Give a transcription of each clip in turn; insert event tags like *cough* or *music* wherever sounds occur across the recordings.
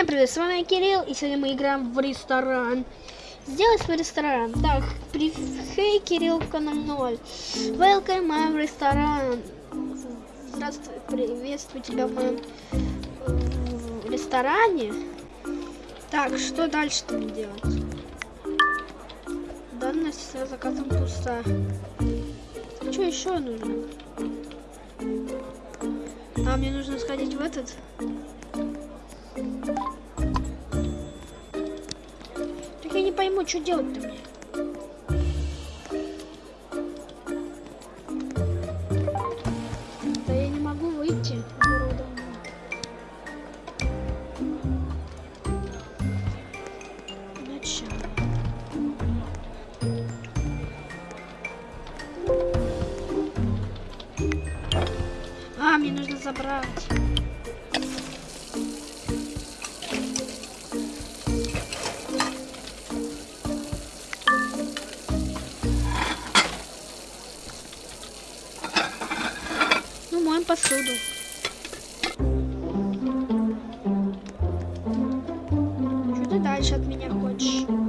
Всем привет, с вами Кирилл, и сегодня мы играем в ресторан. Сделай свой ресторан. Так, при... Хей, Кирилл, канал 0. Welcome, my ресторан. Здравствуй, приветствую тебя в моем в ресторане. Так, что дальше-то мне делать? Данность с заказом пуста. Что еще нужно? А, мне нужно сходить в этот. Пойму, что делать-то мне. Дальше от меня хочешь?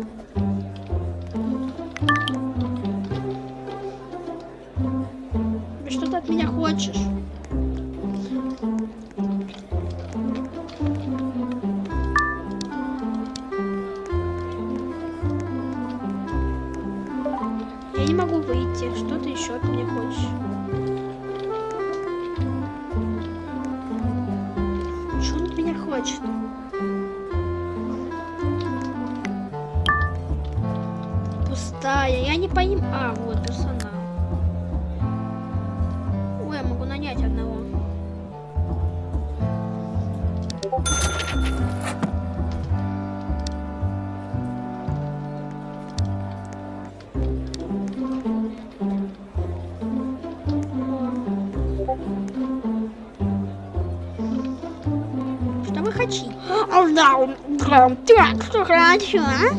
Так, что хочу, а?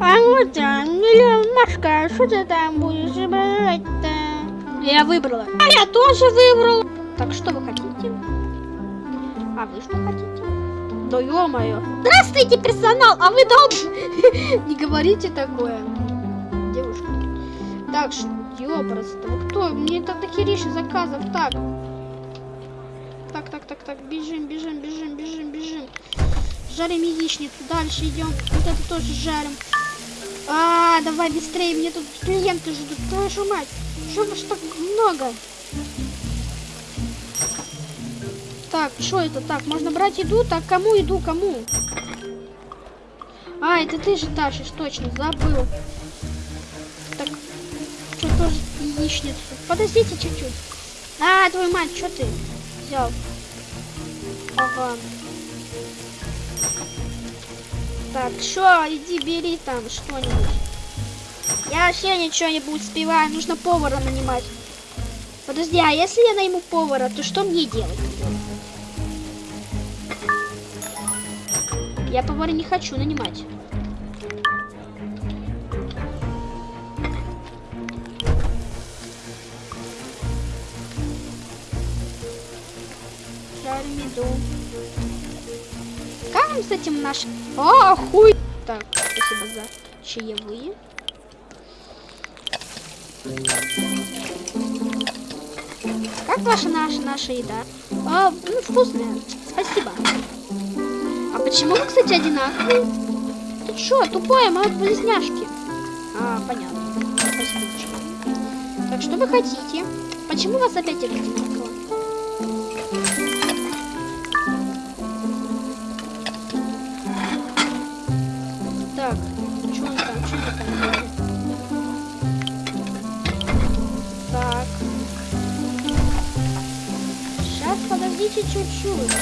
А вот там, Машка, что ты там будешь брать-то? Я выбрала. А я тоже выбрал. Так что вы хотите? А вы что хотите? Да ё-моё. Здравствуйте, персонал, а вы дом? *laughs* Не говорите такое. Девушка. Так, что. Вы кто? Мне так дохерища заказов. Так. Так. Бежим, бежим, бежим, бежим, бежим. Жарим яичницу. Дальше идем. Вот это тоже жарим. А, давай быстрее. Мне тут клиенты ждут. Твою мать. Что ж так много? Так, что это? Так, можно брать еду? Так, кому еду? Кому? А, это ты же тащишь, точно, забыл. Так, что тоже яичницу? Подождите чуть-чуть. А, твою мать, что ты взял? Ага. Так, что, иди бери там что-нибудь. Я вообще ничего не буду успеваю, нужно повара нанимать. Подожди, а если я найму повара, то что мне делать? Я повара не хочу нанимать. Еду. Как вам с этим наш... А, хуй! Так, спасибо за чаевые. Как ваша наша наша еда? А, ну, вкусная. Спасибо. А почему вы, кстати, одинаковые? Ты чё, тупая, мы близняшки. А, понятно. Спасибо. Так, что вы хотите? Почему вас опять одинаково? Подождите чуть-чуть.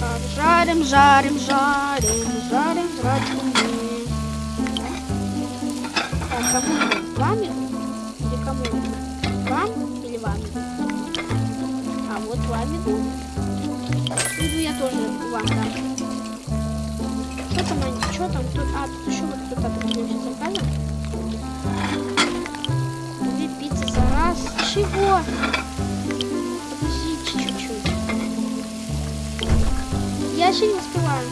Так, жарим, жарим, жарим, жарим, жарим. Так, кому иду? Вам иду? Или кому? Вам или вам? А вот вам иду. Иду я тоже вам дам. Что там, они- что там? Тут, а, тут еще вот кто-то определился заказом. Две пиццы за раз. Чего? Подождите чуть-чуть. я еще не успеваю.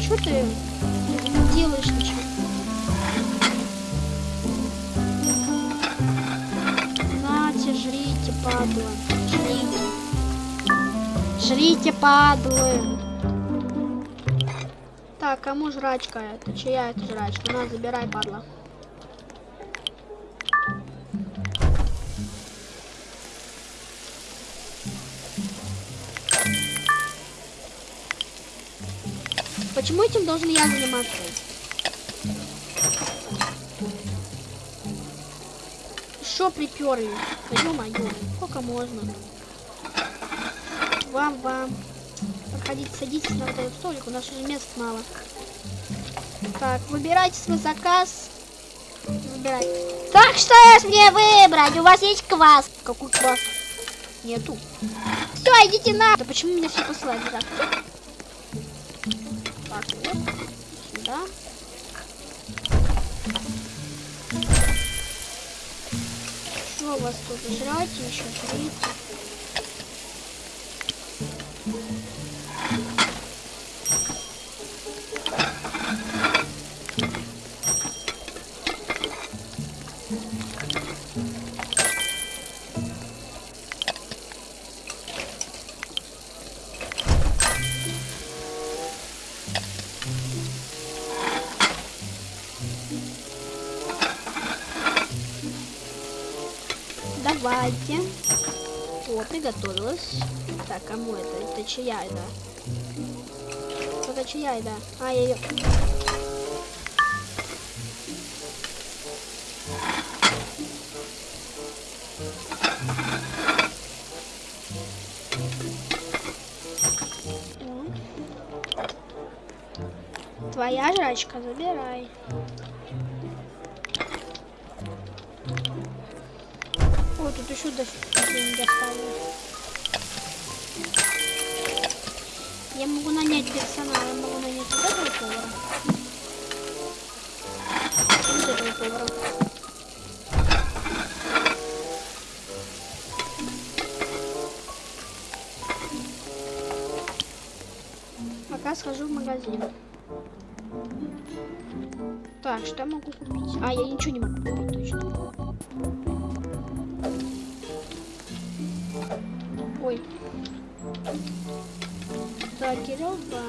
Что ты не делаешь ничего? Нате, жрите, падла. Жрите. Жрите, падлы. Так, кому жрачка? Это чья это жрачка? На, забирай, падла. Почему этим должен я заниматься? Что приперли? Да ё-моё, сколько можно? Вам, вам. Проходите, садитесь на вот этот столик, у нас уже мест мало. Так, выбирайте свой заказ. Выбирайте. Так что ж мне выбрать? У вас есть квас? Какой квас? Нету. Все, идите на. Да почему меня все посылают? Так. Так, вот. Сюда. Что у вас тут? Жрать еще жрите. Давайте. О, приготовилась. Так, кому это? Это чья еда? Это чья еда? А, я ее... Твоя жрачка, забирай. Дофига деньги остались. Я могу нанять персонала, я могу нанять вот этого повара. Вот этого повара. Пока схожу в магазин. Так, что я могу купить? А, я ничего не могу купить, точно. Да.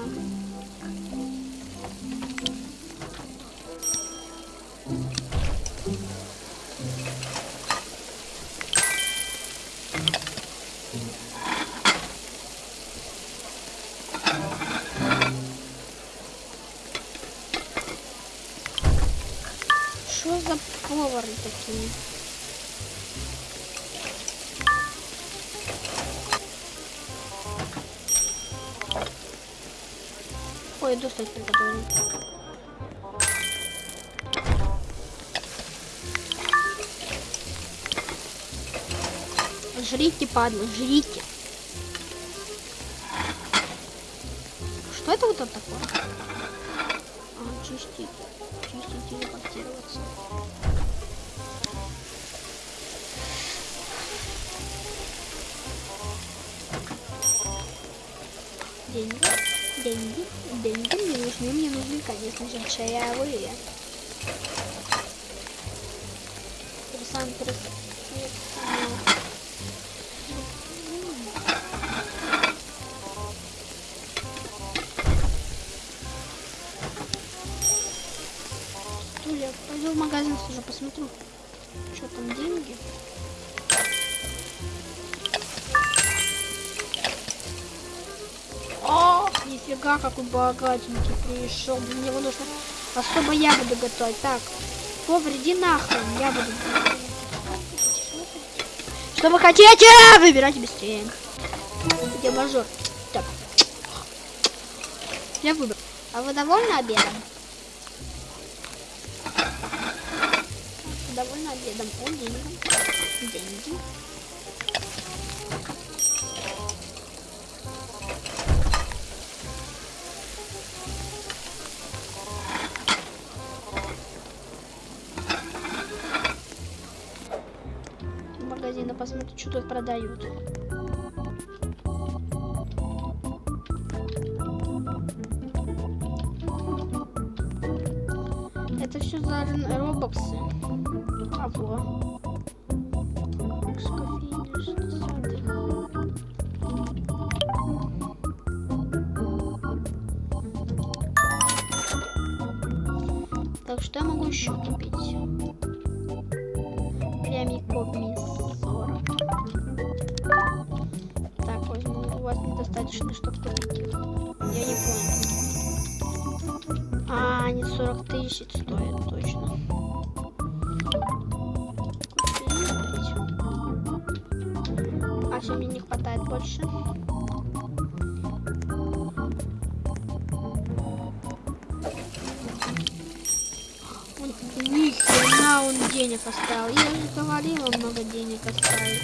Что за повары такие? Ой, достать приготовлен. Жрите, падлы, жрите. Что это вот это такое? А, чистить. Чистить, телепортироваться. Деньги, деньги, деньги нужны, мне нужны, конечно же, чаевые. Нифига, какой богатенький пришел. Мне его нужно особо я буду готовить. Так, повар, иди нахрен, я буду. Что вы хотите? Выбирайте быстрее. Где мажор? Так. Я выбрал. А вы довольны обедом? Довольны обедом. О, деньги. Деньги. Магазина посмотрю, что тут продают. Это все за робоксы. А сады. Так, что я могу еще купить? Недостаточно, чтобы их. Я не понял. А, они 40 тысяч стоят, точно. А все, мне не хватает больше. Он, ни хрена он денег оставил. Я же говорила, много денег оставить.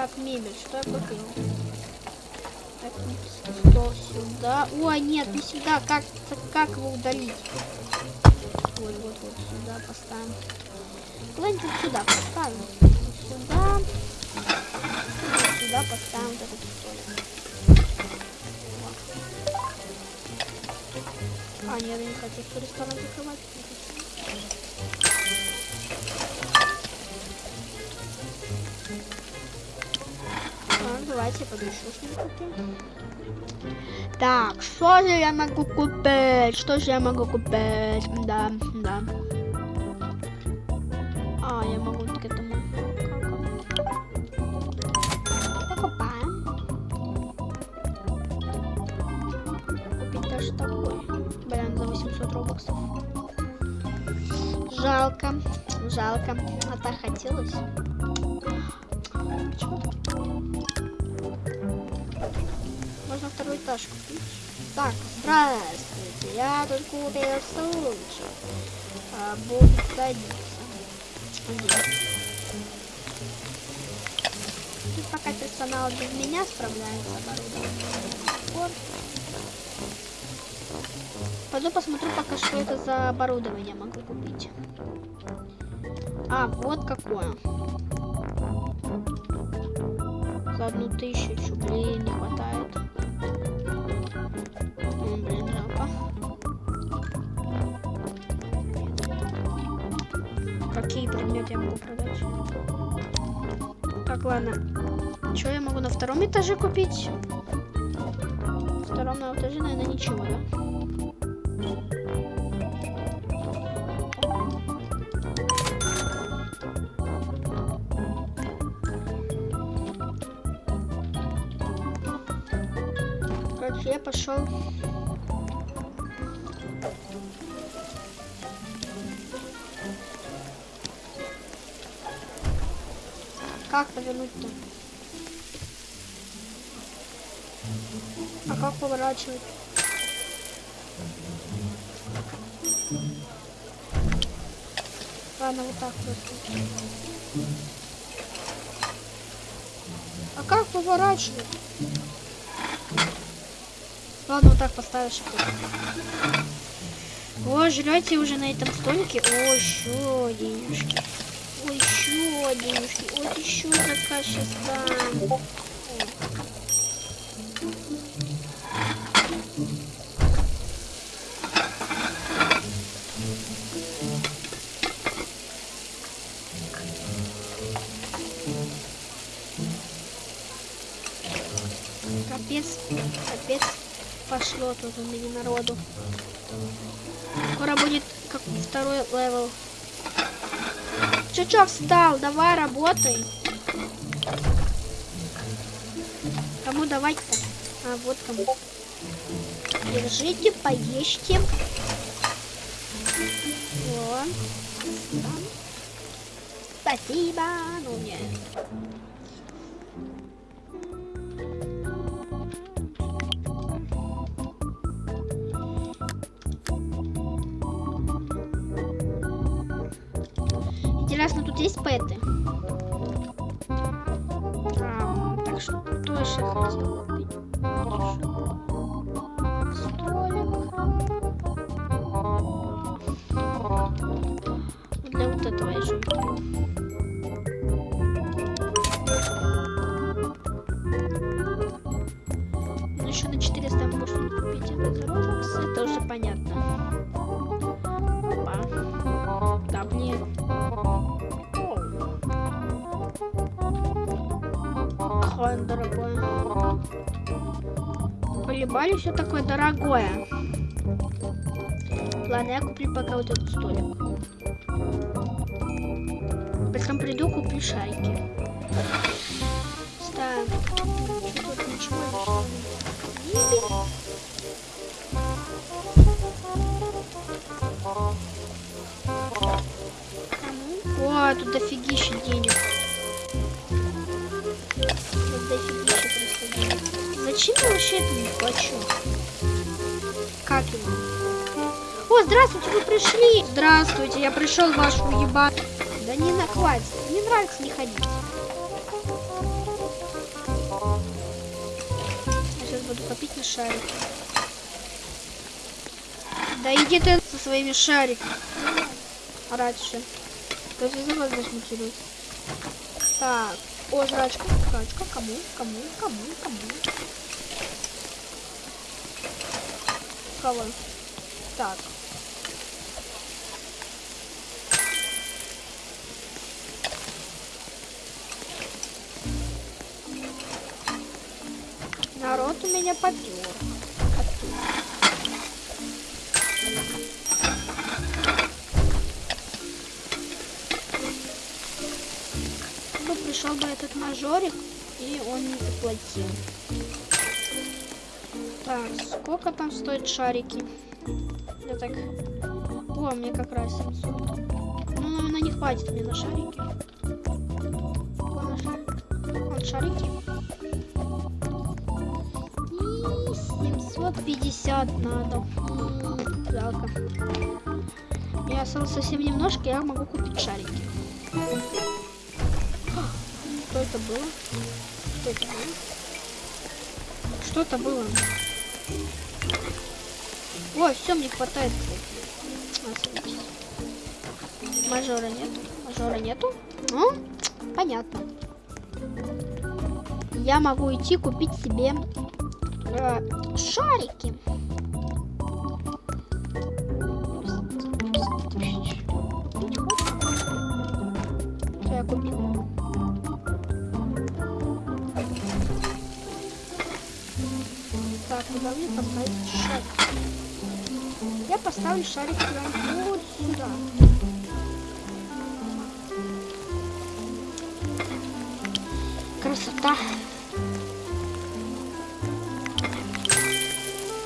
Так, мебель, что я купил? Так, стол сюда. Ой, нет, не сюда. Как, как его удалить? Вот, вот, вот, сюда поставим. Куда-нибудь вот сюда поставим. Вот сюда. Вот сюда поставим вот этот столик. А, нет, я не хочу ресторан закрывать. Давайте подышу что-нибудь. Так, что же я могу купить? Что же я могу купить? Да, да. А, я могу к этому. Покупаем. Купить даже такой. Блин, за 800 робоксов. Жалко, жалко. А так хотелось. Можно второй этаж купить. Так, здравствуйте. Я тут купил стульчик. А, будет садиться. Тут пока персонал без меня справляется. Пойду посмотрю пока, что это за оборудование могу купить. А, вот какое. За одну тысячу, блин, не хватает. М, блин, жалко. Какие предметы я могу продать? Так, ладно. Что я могу на втором этаже купить? На втором этаже, наверное, ничего, да? Пошел. Как повернуть-то? А как поворачивать? Ладно, вот так просто. А как поворачивать? Ладно, вот так поставишь. О, жрете уже на этом столике. О, еще денежки. Ой, еще денежки. Вот еще заказ сейчас дам. О. Капец, капец. Пошло тут у меня народу. Скоро будет как второй level. Чё встал? Давай работай. Кому давать-то? А, вот кому. Держите, поешьте. Вот. Спасибо. Ну, нет. Интересно, тут есть пэты? А, так что тоже хотел купить. Колебали все такое дорогое. Ладно, я куплю пока вот этот столик. Потом приду, куплю шарики. Ставим. Тут ничего не О, тут дофигища денег. Зачем я вообще это плачу? Как его? О, здравствуйте, вы пришли. Здравствуйте, я пришел вашу ебать. Да не накладь, не нравится не ходить. Я сейчас буду копить на шарик. Да иди ты со своими шариками. Раньше. Есть за вас засмутилась. Так. О, жрачка, жрачка. Кому? Кому? Кому? Кому? Кого? Так. Народ у меня попер. Пришел бы этот мажорик, и он не заплатил. Так, сколько там стоят шарики? Я так... О, мне как раз 700. Ну, наверное, не хватит мне на шарики. Вон. Вон шарики. И 750 надо. Жалко. Я осталось совсем немножко, я могу купить шарики. Что это было? Что это было? Что это было? Ой, все, мне хватает. Мажора нету. Мажора нету. Ну, понятно. Я могу идти купить себе э, шарики. Что я купил? Так, куда мне поставить шарик? Я поставлю шарик прям вот сюда. Красота.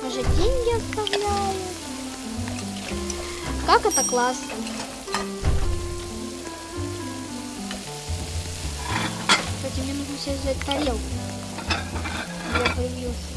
Уже деньги оставляю. Как это классно. Кстати, мне нужно сейчас взять тарелку. Я появился.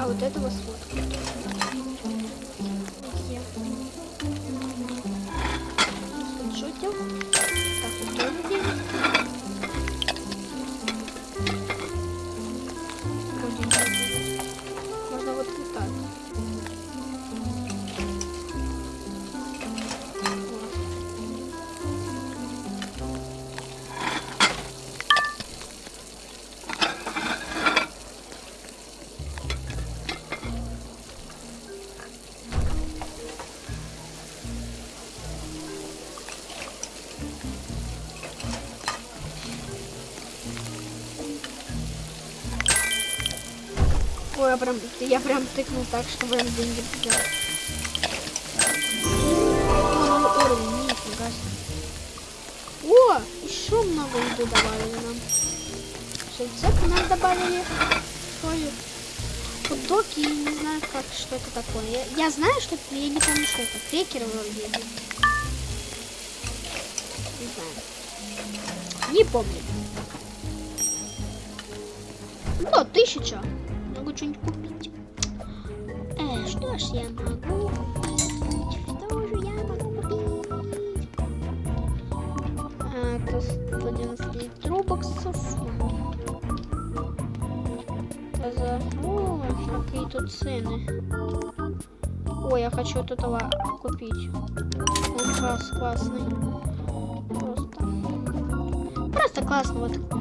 А вот этого. Где? Скриншотил. Так, вот Ой, я прям, я прям тыкнул так, что прям деньги взял. Нифига себе. О, еще много еды добавили нам. Рецепты нам добавили. Ой, хот-доги, я не знаю, как, что это такое. Я, я знаю, что это, я не помню, что это. Крекеры вроде. Не знаю. Не помню. О, тысяча. Что-нибудь купить. Э, что ж я могу купить? Что же я могу купить? А, Это 111 рубоксов. Это за... О, какие тут цены. Ой, я хочу вот этого купить. Он класс, классный. Просто. Просто классно вот.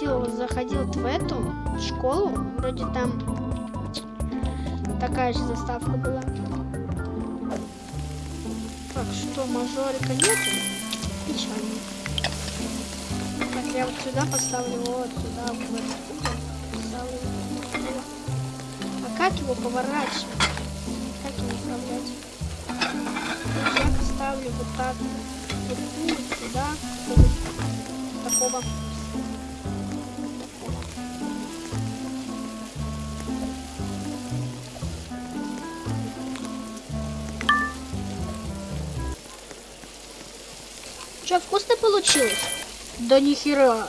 Захотела, заходил в эту школу. Вроде там такая же заставка была. Так, что, мажорика нету? Печально. Так, я вот сюда поставлю, вот сюда, вот. А как его поворачивать? Как его управлять? Я поставлю вот так. Вот сюда. Вот такого. Что, вкусно получилось? Да нихера.